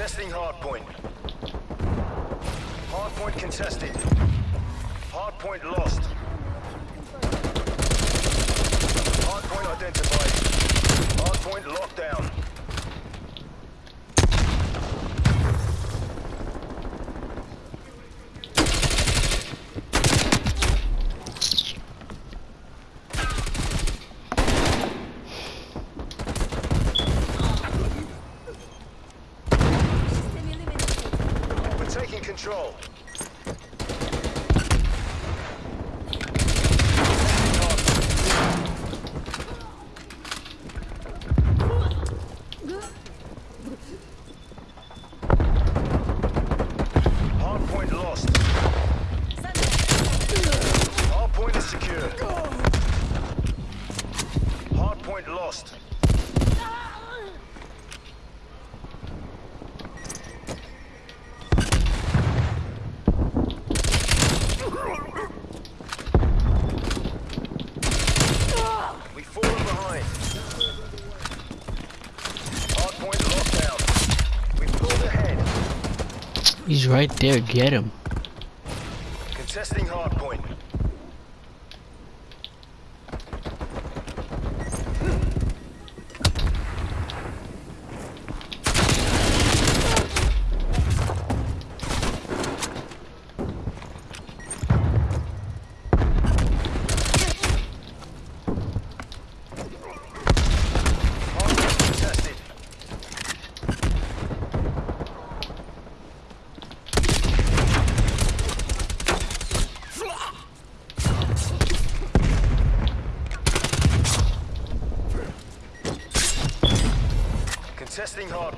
Contesting hardpoint. Hardpoint contested. Hardpoint lost. Hardpoint identified. Hardpoint locked down. Taking control. He's right there, get him. Contesting hard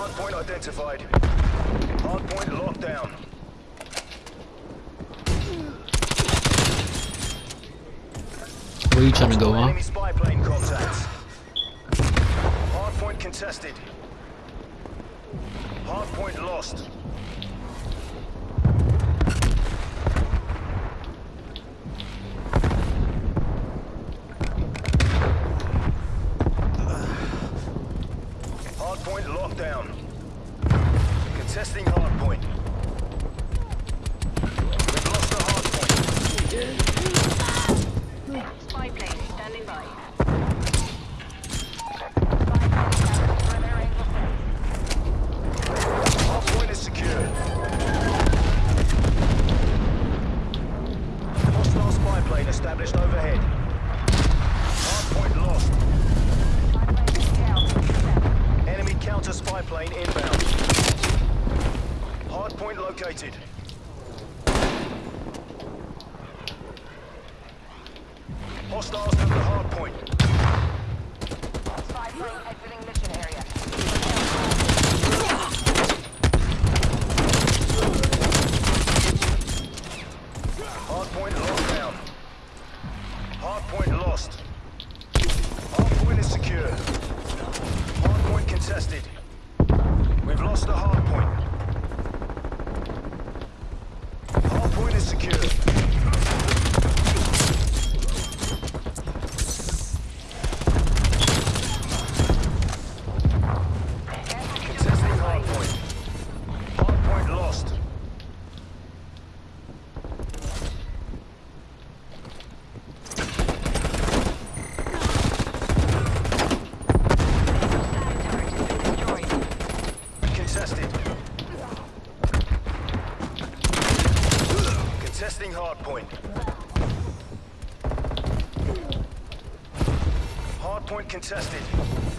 Hardpoint identified. Hardpoint locked down. Where are you trying to go, huh? Enemy spy plane contact. Hardpoint contested. Hardpoint lost. inbound. Hardpoint located. Point contested.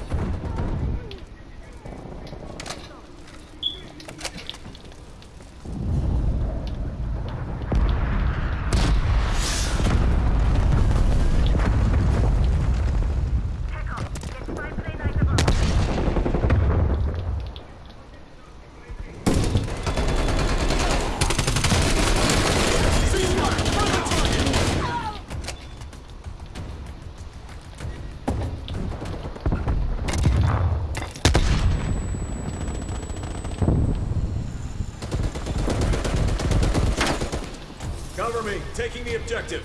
cover me. Taking the objective.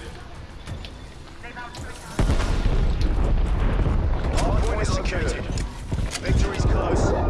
All point is secured. Victory's close.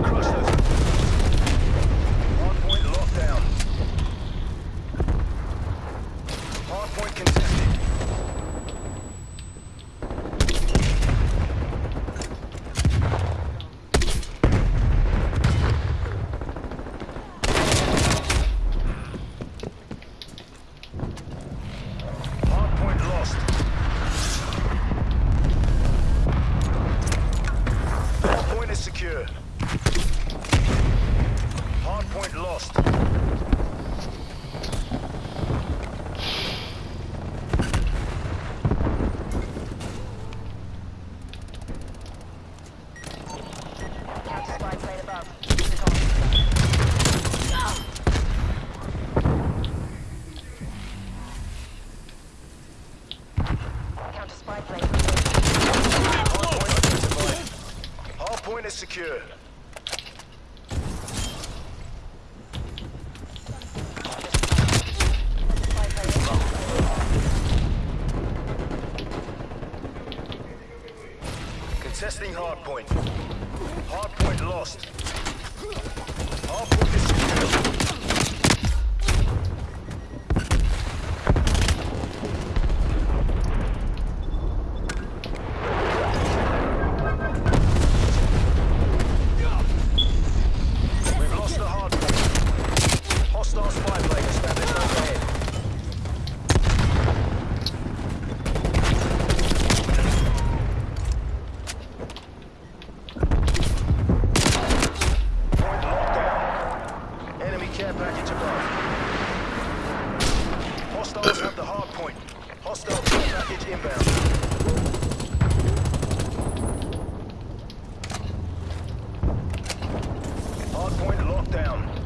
Contesting hardpoint. Hardpoint lost. Hardpoint is secured. lockdown.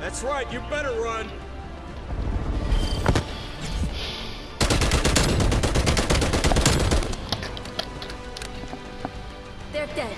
That's right, you better run. They're dead.